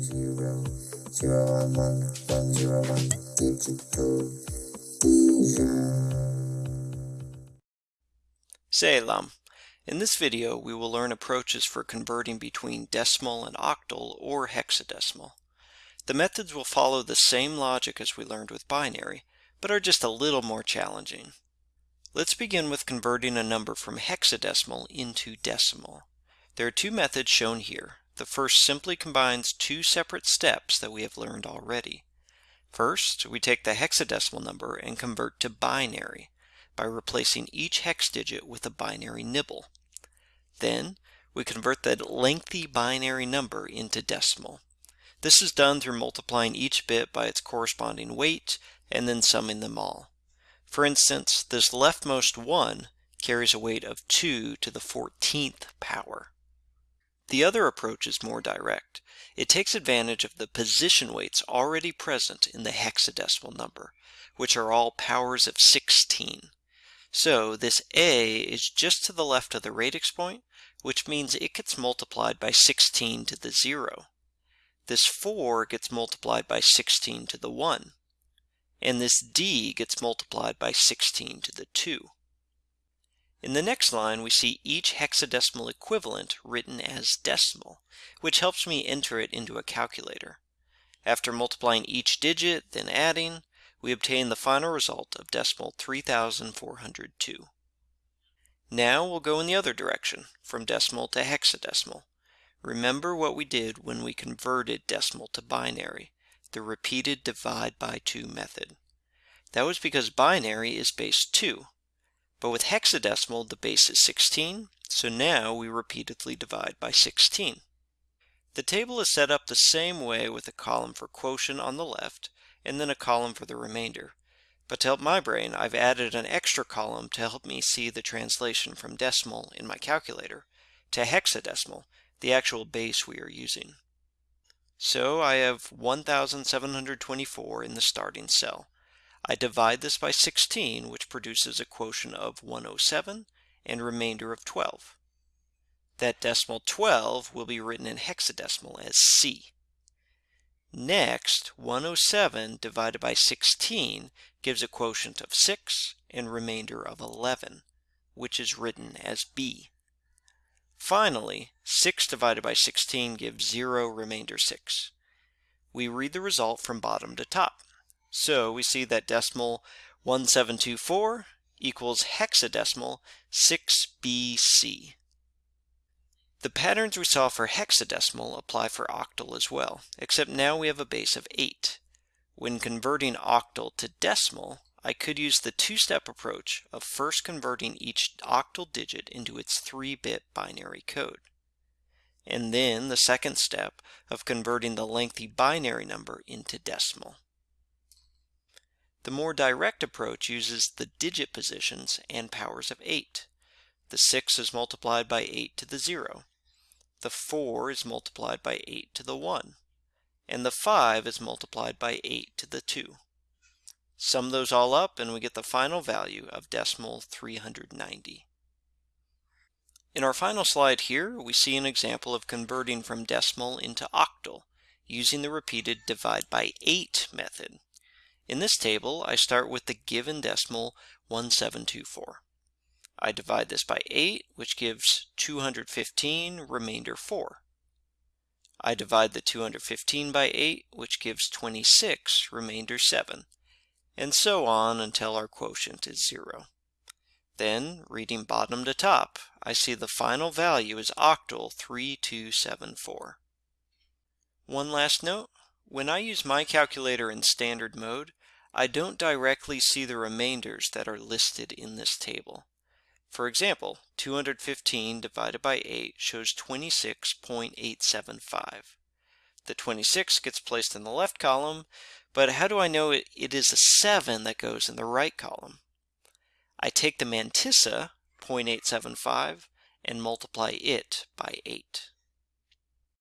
zero, zero one one, one zero one, digital. In this video, we will learn approaches for converting between decimal and octal or hexadecimal. The methods will follow the same logic as we learned with binary, but are just a little more challenging. Let's begin with converting a number from hexadecimal into decimal. There are two methods shown here. The first simply combines two separate steps that we have learned already. First, we take the hexadecimal number and convert to binary by replacing each hex digit with a binary nibble. Then, we convert that lengthy binary number into decimal. This is done through multiplying each bit by its corresponding weight and then summing them all. For instance, this leftmost 1 carries a weight of 2 to the 14th power. The other approach is more direct. It takes advantage of the position weights already present in the hexadecimal number, which are all powers of 16. So this A is just to the left of the radix point, which means it gets multiplied by 16 to the 0. This 4 gets multiplied by 16 to the 1. And this D gets multiplied by 16 to the 2. In the next line, we see each hexadecimal equivalent written as decimal, which helps me enter it into a calculator. After multiplying each digit, then adding, we obtain the final result of decimal 3402. Now we'll go in the other direction, from decimal to hexadecimal. Remember what we did when we converted decimal to binary, the repeated divide by 2 method. That was because binary is base 2, but with hexadecimal, the base is 16, so now we repeatedly divide by 16. The table is set up the same way with a column for quotient on the left and then a column for the remainder. But to help my brain, I've added an extra column to help me see the translation from decimal in my calculator to hexadecimal, the actual base we are using. So I have 1724 in the starting cell. I divide this by 16, which produces a quotient of 107 and remainder of 12. That decimal 12 will be written in hexadecimal as C. Next, 107 divided by 16 gives a quotient of 6 and remainder of 11, which is written as B. Finally, 6 divided by 16 gives 0 remainder 6. We read the result from bottom to top. So we see that decimal 1724 equals hexadecimal 6BC. The patterns we saw for hexadecimal apply for octal as well, except now we have a base of 8. When converting octal to decimal, I could use the two-step approach of first converting each octal digit into its 3-bit binary code, and then the second step of converting the lengthy binary number into decimal. The more direct approach uses the digit positions and powers of 8. The 6 is multiplied by 8 to the 0. The 4 is multiplied by 8 to the 1. And the 5 is multiplied by 8 to the 2. Sum those all up and we get the final value of decimal 390. In our final slide here, we see an example of converting from decimal into octal using the repeated divide by 8 method. In this table, I start with the given decimal 1724. I divide this by 8, which gives 215, remainder 4. I divide the 215 by 8, which gives 26, remainder 7, and so on until our quotient is 0. Then, reading bottom to top, I see the final value is octal 3274. One last note, when I use my calculator in standard mode, I don't directly see the remainders that are listed in this table. For example, 215 divided by 8 shows 26.875. The 26 gets placed in the left column, but how do I know it, it is a 7 that goes in the right column? I take the mantissa, 0.875, and multiply it by 8.